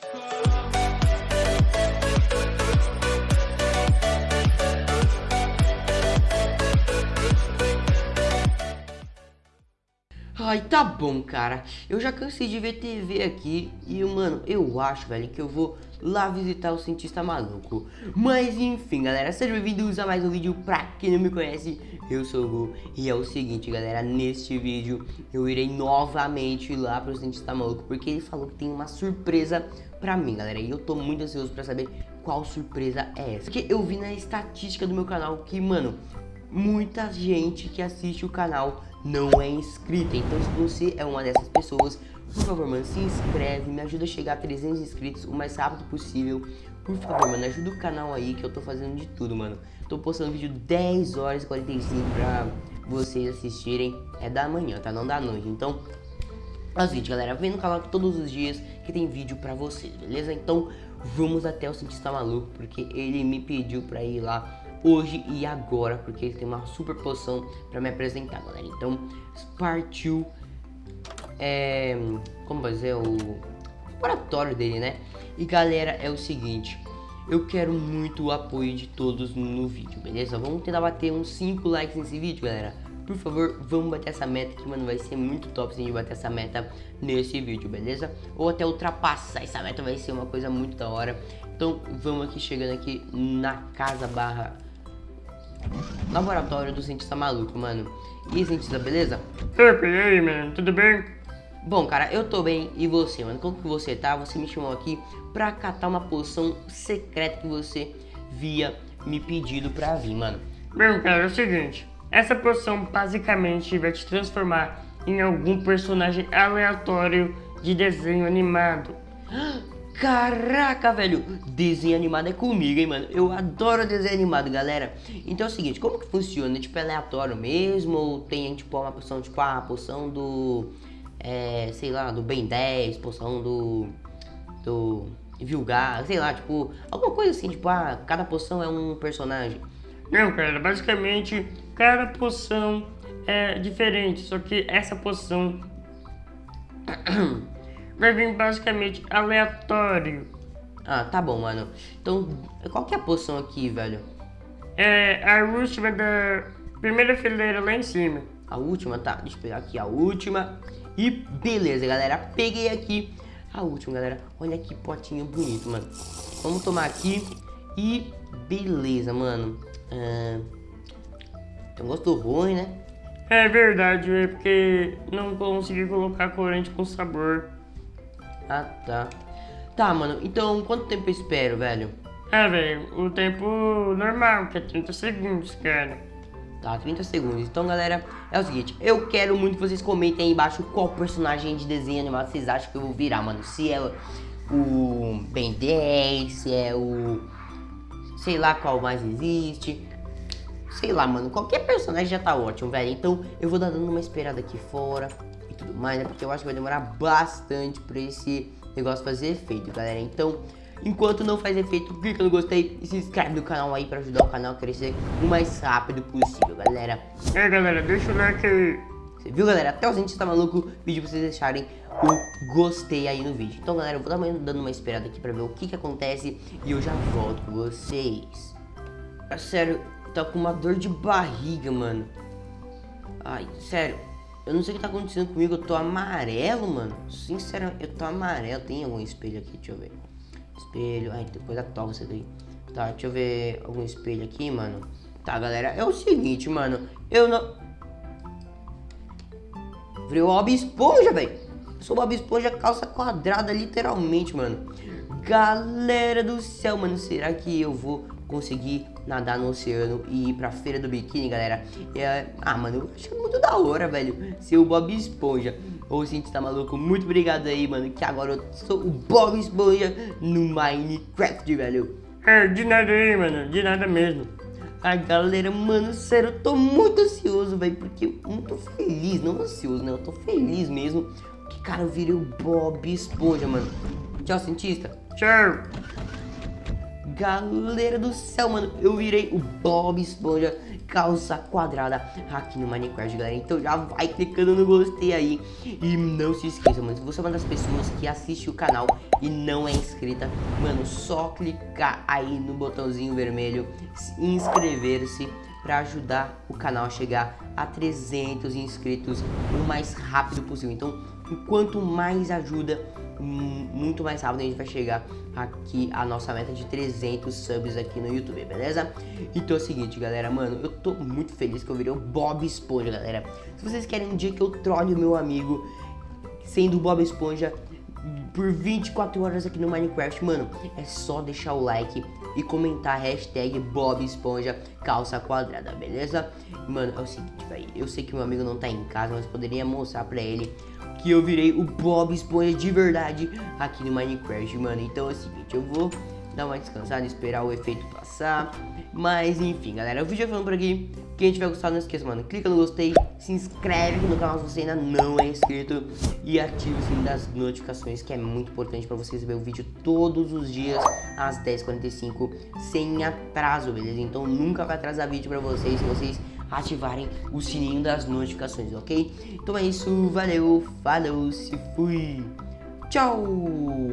Because Ai, tá bom, cara. Eu já cansei de ver TV aqui e, mano, eu acho, velho, que eu vou lá visitar o cientista maluco. Mas, enfim, galera, sejam bem-vindos a mais um vídeo. Pra quem não me conhece, eu sou o Gu. E é o seguinte, galera, neste vídeo eu irei novamente lá pro cientista maluco, porque ele falou que tem uma surpresa pra mim, galera. E eu tô muito ansioso pra saber qual surpresa é essa. Porque eu vi na estatística do meu canal que, mano, muita gente que assiste o canal não é inscrita. Então se você é uma dessas pessoas, por favor, mano, se inscreve, me ajuda a chegar a 300 inscritos o mais rápido possível. Por favor, mano, ajuda o canal aí que eu tô fazendo de tudo, mano. Tô postando vídeo 10 horas e 45 pra vocês assistirem. É da manhã, tá? Não da noite. Então, é o seguinte, galera, vem no canal todos os dias que tem vídeo pra vocês, beleza? Então, vamos até o cientista maluco, porque ele me pediu pra ir lá hoje e agora, porque ele tem uma super poção pra me apresentar, galera. Então, partiu, é, como vai dizer, o laboratório dele, né? E galera, é o seguinte, eu quero muito o apoio de todos no vídeo, beleza? Vamos tentar bater uns 5 likes nesse vídeo, galera. Por favor, vamos bater essa meta que, mano, vai ser muito top se a gente bater essa meta nesse vídeo, beleza? Ou até ultrapassar essa meta vai ser uma coisa muito da hora. Então, vamos aqui chegando aqui na casa barra Laboratório do cientista maluco, mano. E aí, cientista, beleza? Opa, e aí, mano? Tudo bem? Bom, cara, eu tô bem. E você, mano? Como que você tá? Você me chamou aqui pra catar uma poção secreta que você via me pedido pra vir, mano. Bom, cara, é o seguinte. Essa poção basicamente vai te transformar em algum personagem aleatório de desenho animado. Caraca, velho, desenho animado é comigo, hein, mano. Eu adoro desenho animado, galera. Então é o seguinte, como que funciona? Tipo, é aleatório mesmo? Ou tem, tipo, uma poção, tipo, a poção do... É, sei lá, do Ben 10, poção do... Do... Vilgar, sei lá, tipo... Alguma coisa assim, tipo, ah, cada poção é um personagem. Não, cara, basicamente, cada poção é diferente. Só que essa poção... vai vir basicamente aleatório. Ah, tá bom, mano. Então, qual que é a poção aqui, velho? É a última da primeira fileira lá em cima. A última? Tá, deixa eu pegar aqui a última. E beleza, galera. Peguei aqui a última, galera. Olha que potinho bonito, mano. Vamos tomar aqui. E beleza, mano. Ah, tem um gosto ruim, né? É verdade, é porque não consegui colocar corante com sabor. Ah, tá. Tá, mano. Então, quanto tempo eu espero, velho? É, velho, o tempo normal, que é 30 segundos, cara. Tá, 30 segundos. Então, galera, é o seguinte. Eu quero muito que vocês comentem aí embaixo qual personagem de desenho animado vocês acham que eu vou virar, mano. Se é o Ben 10, se é o... Sei lá qual mais existe. Sei lá, mano. Qualquer personagem já tá ótimo, velho. Então, eu vou dar dando uma esperada aqui fora tudo mais, né? Porque eu acho que vai demorar bastante pra esse negócio fazer efeito, galera. Então, enquanto não faz efeito, clica no gostei e se inscreve no canal aí pra ajudar o canal a crescer o mais rápido possível, galera. É, galera, deixa o like aí. Você viu, galera? Até o gente tá maluco, pedi pra vocês deixarem o gostei aí no vídeo. Então, galera, eu vou dar uma, dando uma esperada aqui pra ver o que que acontece e eu já volto com vocês. Sério, tá com uma dor de barriga, mano. Ai, sério, eu não sei o que tá acontecendo comigo, eu tô amarelo, mano. Sinceramente, eu tô amarelo. Tem algum espelho aqui? Deixa eu ver. Espelho. Ai, tem coisa top isso daí. Tá, deixa eu ver algum espelho aqui, mano. Tá, galera, é o seguinte, mano. Eu não... Virei o Bob Esponja, velho. Sou Bob Esponja calça quadrada, literalmente, mano. Galera do céu, mano. Será que eu vou conseguir nadar no oceano e ir pra feira do biquíni, galera. É, ah, mano, eu acho muito da hora, velho, ser o Bob Esponja. A gente tá maluco, muito obrigado aí, mano, que agora eu sou o Bob Esponja no Minecraft, velho. É, de nada aí, mano, de nada mesmo. A galera, mano, sério, eu tô muito ansioso, velho, porque eu muito feliz, não ansioso, né, eu tô feliz mesmo, que, cara, eu virei o Bob Esponja, mano. Tchau, cientista. Tchau. Galera do céu, mano, eu virei o Bob Esponja calça quadrada aqui no Minecraft, galera. Então já vai clicando no gostei aí. E não se esqueça, mano, se você é uma das pessoas que assiste o canal e não é inscrita, mano, só clicar aí no botãozinho vermelho, inscrever-se para ajudar o canal a chegar a 300 inscritos o mais rápido possível. Então, quanto mais ajuda, muito mais rápido a gente vai chegar aqui a nossa meta de 300 subs aqui no YouTube, beleza? Então é o seguinte, galera, mano, eu tô muito feliz que eu virei o Bob Esponja, galera. Se vocês querem um dia que eu trole o meu amigo sendo Bob Esponja por 24 horas aqui no Minecraft, mano, é só deixar o like e comentar hashtag Bob Esponja calça quadrada, beleza? Mano, é o seguinte, velho, eu sei que meu amigo não tá em casa, mas poderia mostrar pra ele que eu virei o Bob Esponja de verdade aqui no Minecraft, mano. Então é o seguinte, eu vou dar uma descansada, esperar o efeito passar. Mas enfim, galera, o vídeo vai ficando por aqui. Quem tiver gostado, não esqueça, mano, clica no gostei, se inscreve no canal se você ainda não é inscrito e ative o sininho das notificações, que é muito importante para você receber o vídeo todos os dias às 10h45 sem atraso, beleza? Então nunca vai atrasar vídeo para vocês se vocês ativarem o sininho das notificações, ok? Então é isso, valeu, falou, se fui, tchau!